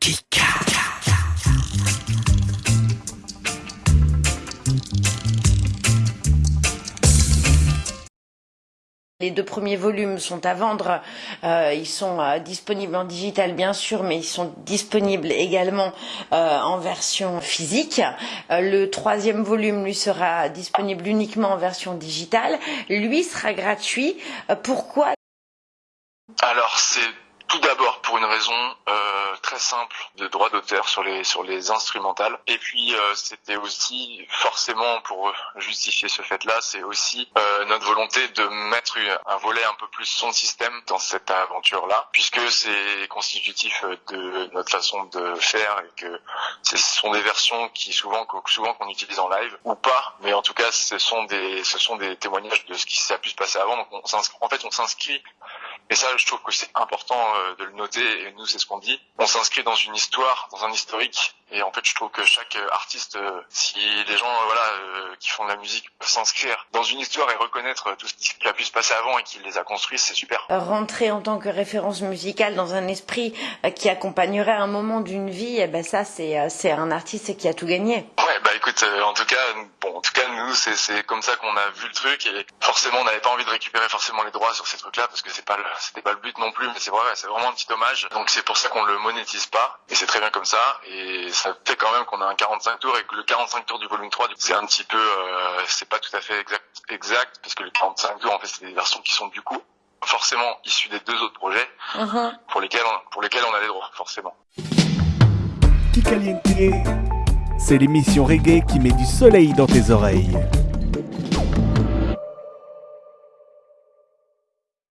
Kika. Les deux premiers volumes sont à vendre. Euh, ils sont euh, disponibles en digital, bien sûr, mais ils sont disponibles également euh, en version physique. Euh, le troisième volume, lui, sera disponible uniquement en version digitale. Lui sera gratuit. Euh, pourquoi? Alors, c'est tout d'abord pour une raison euh, très simple de droit d'auteur sur les sur les instrumentales. Et puis euh, c'était aussi forcément pour justifier ce fait-là, c'est aussi euh, notre volonté de mettre un volet un peu plus son système dans cette aventure-là, puisque c'est constitutif de notre façon de faire et que ce sont des versions qui souvent souvent qu'on utilise en live ou pas, mais en tout cas ce sont des ce sont des témoignages de ce qui s'est pu se passer avant. Donc on en fait on s'inscrit et ça, je trouve que c'est important euh, de le noter, et nous, c'est ce qu'on dit. On s'inscrit dans une histoire, dans un historique, et en fait, je trouve que chaque euh, artiste, euh, si les gens voilà, qui font de la musique peuvent s'inscrire dans une histoire et reconnaître tout ce qui a pu se passer avant et qui les a construits, c'est super. Rentrer en tant que référence musicale dans un esprit qui accompagnerait un moment d'une vie, eh ben ça, c'est un artiste qui a tout gagné. Ouais, écoute, en tout cas, bon, en tout cas, nous, c'est comme ça qu'on a vu le truc, et forcément, on n'avait pas envie de récupérer forcément les droits sur ces trucs-là, parce que c'est pas le c'était pas le but non plus, mais c'est vrai, c'est vraiment un petit hommage. Donc c'est pour ça qu'on le monétise pas, et c'est très bien comme ça. Et ça fait quand même qu'on a un 45 tours et que le 45 tours du volume 3, c'est un petit peu, euh, c'est pas tout à fait exact, exact, parce que le 45 tours, en fait, c'est des versions qui sont du coup forcément issues des deux autres projets, uh -huh. pour lesquels on, pour lesquels on a les droits, forcément. C'est l'émission reggae qui met du soleil dans tes oreilles.